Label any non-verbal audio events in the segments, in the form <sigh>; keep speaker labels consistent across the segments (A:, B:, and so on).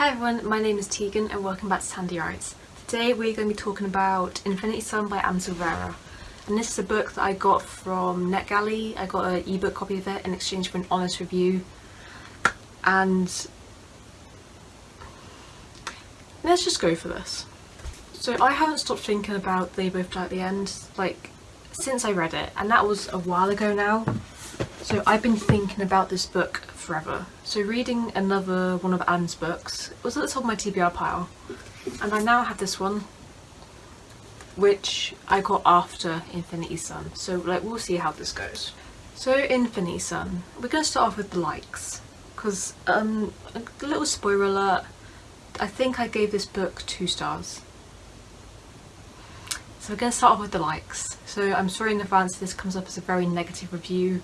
A: Hi everyone, my name is Tegan and welcome back to Sandy Writes. Today we're going to be talking about Infinity Son by Adam Silvera. And this is a book that I got from NetGalley. I got an ebook copy of it in exchange for an honest review. And let's just go for this. So I haven't stopped thinking about They Both Die at the End, like, since I read it. And that was a while ago now. So I've been thinking about this book forever. So reading another one of Adam's books was at the top of my TBR pile and I now have this one which I got after Infinity Son. so like we'll see how this goes. So Infinity Son, we're going to start off with the likes because um, a little spoiler alert, I think I gave this book two stars. So we're going to start off with the likes. So I'm sorry in advance this comes up as a very negative review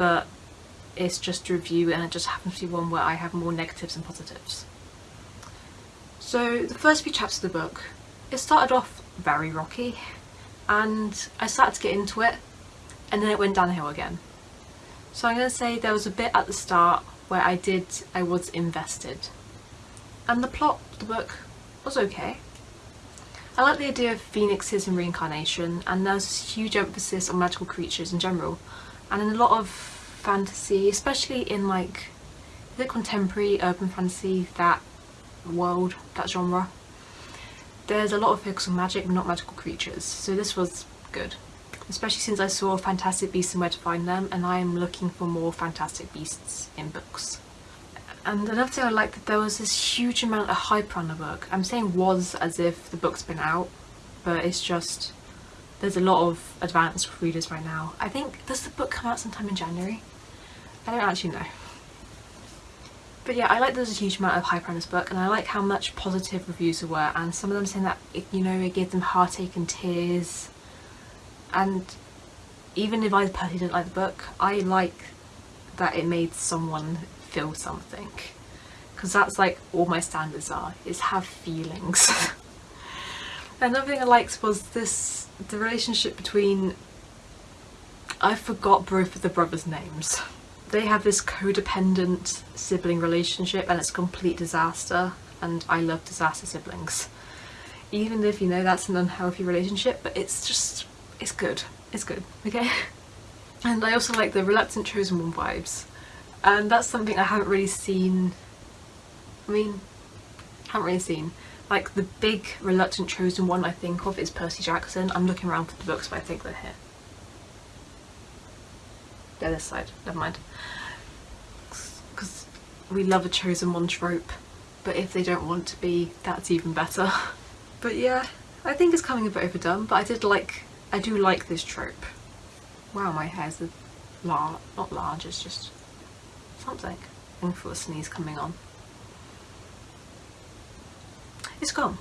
A: but it's just a review and it just happens to be one where I have more negatives than positives. So the first few chapters of the book, it started off very rocky and I started to get into it and then it went downhill again. So I'm going to say there was a bit at the start where I did, I was invested. And the plot of the book was okay. I like the idea of phoenixes and reincarnation and there's this huge emphasis on magical creatures in general and in a lot of fantasy, especially in like the contemporary urban fantasy, that world, that genre, there's a lot of focus on magic not magical creatures, so this was good. Especially since I saw Fantastic Beasts and Where to Find Them and I am looking for more Fantastic Beasts in books. And another thing I liked that there was this huge amount of hype on the book. I'm saying was as if the book's been out, but it's just there's a lot of advanced readers right now. I think, does the book come out sometime in January? I don't actually know. But yeah, I like there's a huge amount of hype around this book and I like how much positive reviews there were and some of them saying that, it, you know, it gave them heartache and tears. And even if I personally didn't like the book, I like that it made someone feel something. Because that's like all my standards are, is have feelings. <laughs> Another thing I liked was this, the relationship between, I forgot both of the brothers' names. They have this codependent sibling relationship and it's a complete disaster and I love disaster siblings. Even if you know that's an unhealthy relationship, but it's just, it's good. It's good, okay? <laughs> And I also like the reluctant chosen one vibes. And that's something I haven't really seen, I mean, haven't really seen. Like the big reluctant chosen one I think of is Percy Jackson. I'm looking around for the books but I think they're here. They're this side, never mind. Because we love a chosen one trope but if they don't want to be that's even better. <laughs> But yeah, I think it's coming a bit overdone but I did like, I do like this trope. Wow my hair's large, not large, it's just something. I for a sneeze coming on it's gone.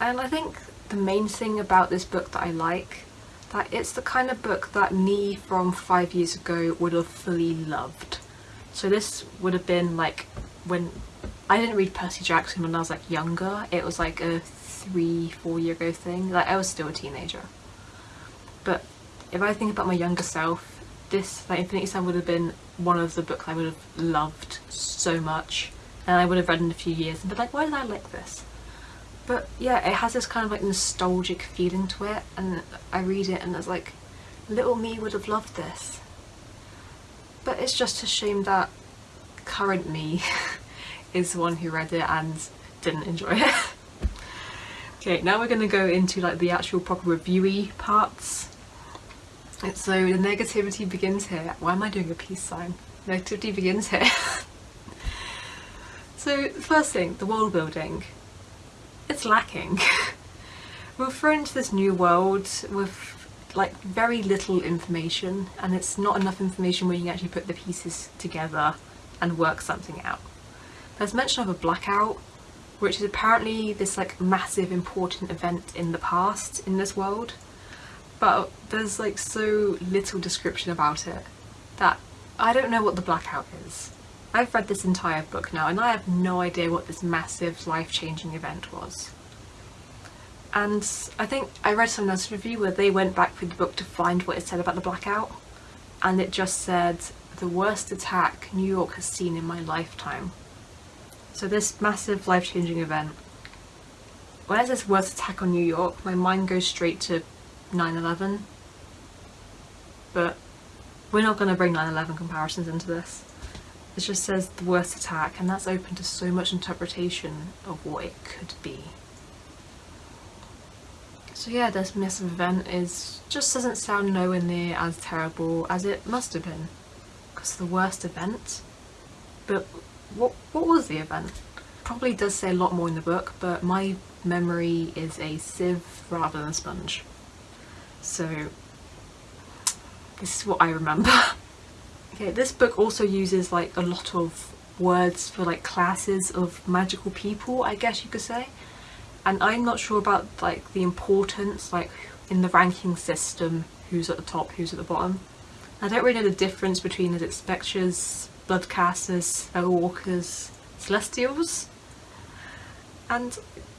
A: and I think the main thing about this book that I like, that it's the kind of book that me from five years ago would have fully loved. So this would have been like when I didn't read Percy Jackson when I was like younger, it was like a three, four year ago thing, like I was still a teenager. But if I think about my younger self, this, like Infinity Son would have been one of the books I would have loved so much and I would have read in a few years and be like, why did I like this? But yeah, it has this kind of like nostalgic feeling to it and I read it and it's like, little me would have loved this. But it's just a shame that current me <laughs> is the one who read it and didn't enjoy it. <laughs> okay, now we're going to go into like the actual proper reviewy parts. So the negativity begins here. Why am I doing a peace sign? Negativity begins here. <laughs> So first thing, the world building. It's lacking. <laughs> We're thrown into this new world with like very little information and it's not enough information where you can actually put the pieces together and work something out. There's mention of a blackout which is apparently this like massive important event in the past in this world but there's like so little description about it that I don't know what the blackout is. I've read this entire book now and I have no idea what this massive life-changing event was. And I think I read some else review where they went back through the book to find what it said about the blackout and it just said the worst attack New York has seen in my lifetime. So this massive life-changing event, when it says worst attack on New York, my mind goes straight to 9-11. But we're not going to bring 9-11 comparisons into this. It just says the worst attack and that's open to so much interpretation of what it could be. So yeah, this massive event is just doesn't sound nowhere near as terrible as it must have been. Because the worst event? But what, what was the event? Probably does say a lot more in the book, but my memory is a sieve rather than a sponge. So this is what I remember. <laughs> okay, this book also uses like a lot of words for like classes of magical people, I guess you could say. And I'm not sure about like the importance, like in the ranking system, who's at the top, who's at the bottom. I don't really know the difference between it spectres, bloodcasters, walkers, celestials. And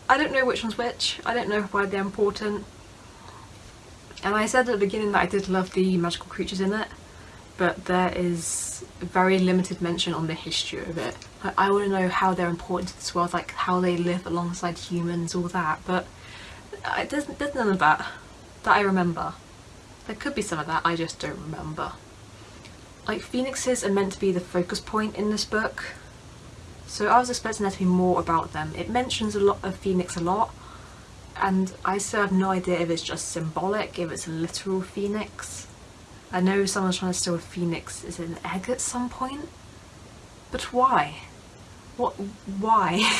A: I don't know which one's which. I don't know why they're important. And I said at the beginning that I did love the magical creatures in it, but there is very limited mention on the history of it. Like, I want to know how they're important to this world, like how they live alongside humans, all that, but uh, it doesn't, there's none of that that I remember. There could be some of that, I just don't remember. Like, phoenixes are meant to be the focus point in this book, so I was expecting there to be more about them. It mentions a lot of phoenix a lot, and I still have no idea if it's just symbolic, if it's a literal phoenix. I know someone's trying to steal a phoenix is an egg at some point, but why? What? Why? <laughs>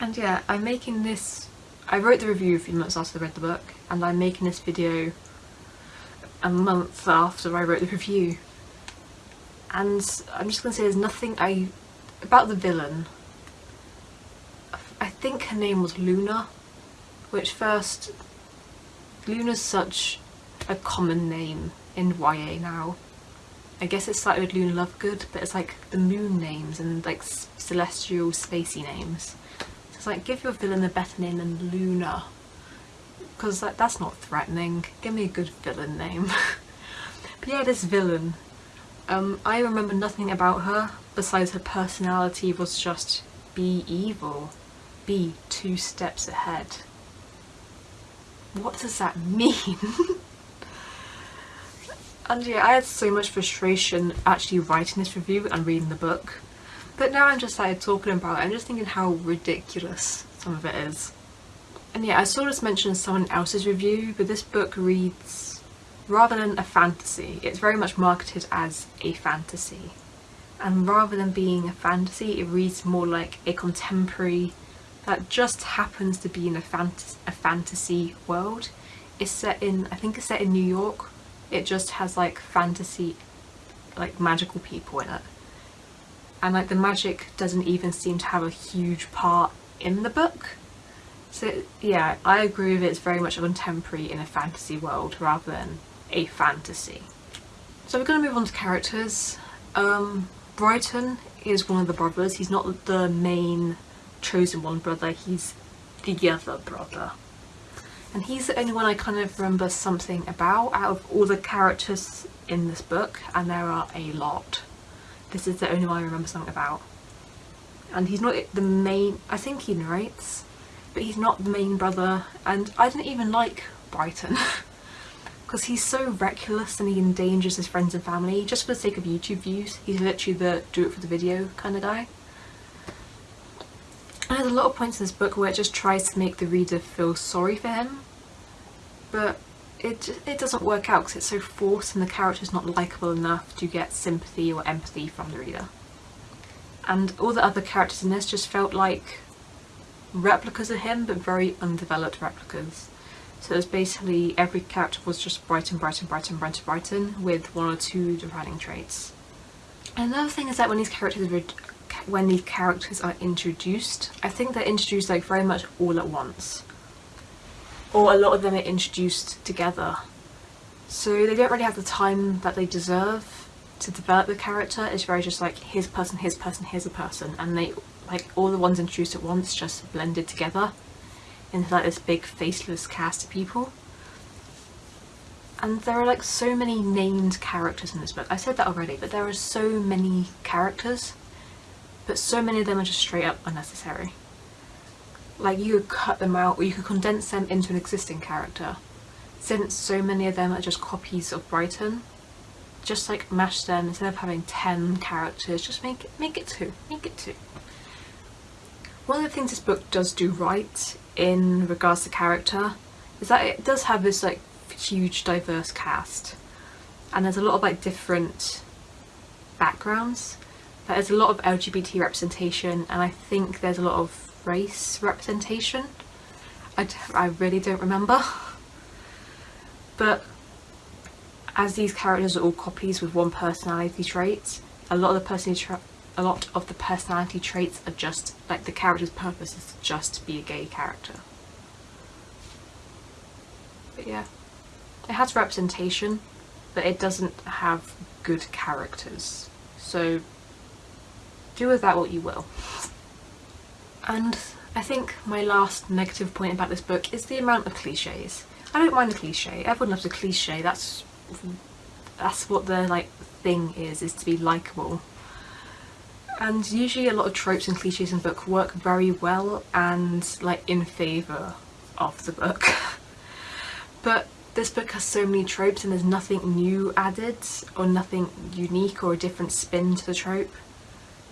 A: and yeah, I'm making this. I wrote the review a few months after I read the book, and I'm making this video a month after I wrote the review. And I'm just gonna say there's nothing I about the villain I think her name was Luna, which first, Luna's such a common name in YA now. I guess it started with Luna Lovegood, but it's like the moon names and like celestial spacey names. So it's like give your villain a better name than Luna, because like, that's not threatening. Give me a good villain name. <laughs> but yeah, this villain. Um, I remember nothing about her besides her personality was just be evil be two steps ahead. What does that mean? <laughs> and yeah, I had so much frustration actually writing this review and reading the book. But now I'm just like talking about it, I'm just thinking how ridiculous some of it is. And yeah, I saw this mentioned in someone else's review, but this book reads rather than a fantasy, it's very much marketed as a fantasy. And rather than being a fantasy, it reads more like a contemporary that just happens to be in a, fant a fantasy world. It's set in, I think it's set in New York. It just has like fantasy, like magical people in it. And like the magic doesn't even seem to have a huge part in the book. So yeah, I agree with it, it's very much a contemporary in a fantasy world rather than a fantasy. So we're going to move on to characters. Um, Brighton is one of the brothers, he's not the main chosen one brother, he's the other brother. And he's the only one I kind of remember something about out of all the characters in this book, and there are a lot. This is the only one I remember something about. And he's not the main, I think he narrates, but he's not the main brother, and I didn't even like Brighton. <laughs> because he's so reckless and he endangers his friends and family just for the sake of YouTube views. He's literally the do it for the video kind of guy. And there's a lot of points in this book where it just tries to make the reader feel sorry for him, but it, it doesn't work out because it's so forced and the character's not likeable enough to get sympathy or empathy from the reader. And all the other characters in this just felt like replicas of him, but very undeveloped replicas. So it was basically every character was just Brighton, Brighton, Brighton, Brighton, Brighton, with one or two defining traits. Another thing is that when these characters when these characters are introduced. I think they're introduced like very much all at once. Or a lot of them are introduced together. So they don't really have the time that they deserve to develop the character. It's very just like here's a person, here's a person, here's a person. And they like all the ones introduced at once just blended together into like this big faceless cast of people. and there are like so many named characters in this book. I said that already, but there are so many characters, but so many of them are just straight up unnecessary. Like you could cut them out or you could condense them into an existing character. Since so many of them are just copies of Brighton, just like mash them instead of having 10 characters, just make it, make it two, make it two. One of the things this book does do right in regards to character is that it does have this like huge diverse cast and there's a lot of like different backgrounds. There's a lot of LGBT representation and I think there's a lot of race representation. I, I really don't remember. <laughs> But as these characters are all copies with one personality trait, a lot of the personality a lot of the personality traits are just like the character's purpose is just to be a gay character. But yeah, it has representation, but it doesn't have good characters. So do with that what you will. And I think my last negative point about this book is the amount of cliches. I don't mind a cliche, everyone loves a cliche, that's that's what the like thing is, is to be likable. And usually a lot of tropes and cliches in book work very well and like in favour of the book. <laughs> but this book has so many tropes and there's nothing new added or nothing unique or a different spin to the trope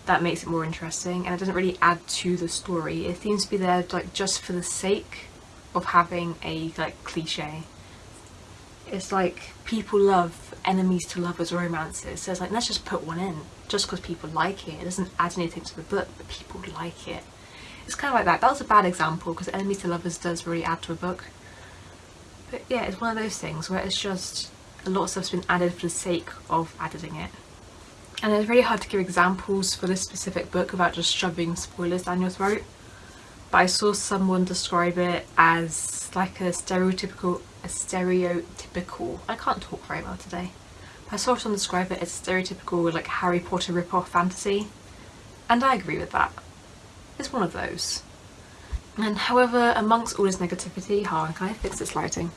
A: that makes it more interesting and it doesn't really add to the story. It seems to be there like just for the sake of having a like cliche. It's like people love enemies to lovers romances so it's like let's just put one in just because people like it. It doesn't add anything to the book but people like it. It's kind of like that. That was a bad example because enemies to lovers does really add to a book. But yeah, it's one of those things where it's just a lot of stuff's been added for the sake of adding it. And it's really hard to give examples for this specific book without just shoving spoilers down your throat. But I saw someone describe it as like a stereotypical, a stereotypical, I can't talk very well today. I saw someone describe it as stereotypical like Harry Potter rip-off fantasy. And I agree with that. It's one of those. And however, amongst all this negativity, on, can I fix this lighting?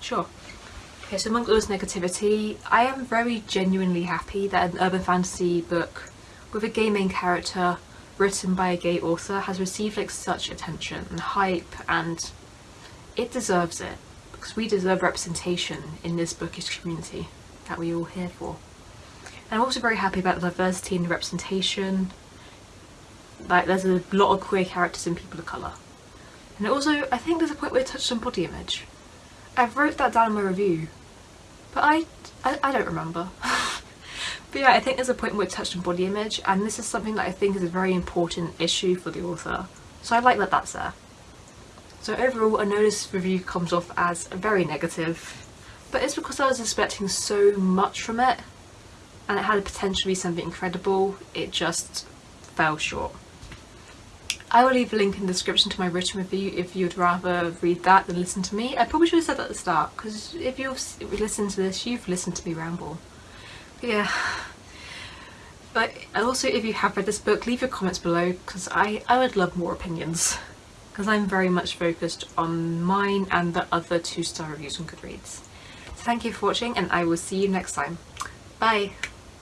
A: Sure. Okay, so amongst all this negativity, I am very genuinely happy that an urban fantasy book with a gay main character written by a gay author has received like such attention and hype and it deserves it because we deserve representation in this bookish community that we're all here for. And I'm also very happy about the diversity and the representation. Like there's a lot of queer characters and people of colour. And also I think there's a point where it touched on body image. I wrote that down in my review but I, I, I don't remember. <laughs> but yeah, I think there's a point where it touched on body image and this is something that I think is a very important issue for the author. So I like that that's there. So overall, I know this review comes off as very negative, but it's because I was expecting so much from it and it had a potential to be something incredible, it just fell short. I will leave a link in the description to my written review if you'd rather read that than listen to me. I probably should have said that at the start because if you've listened to this, you've listened to me ramble. But yeah. But also if you have read this book, leave your comments below because I, I would love more opinions because I'm very much focused on mine and the other two star reviews on Goodreads. So thank you for watching and I will see you next time. Bye!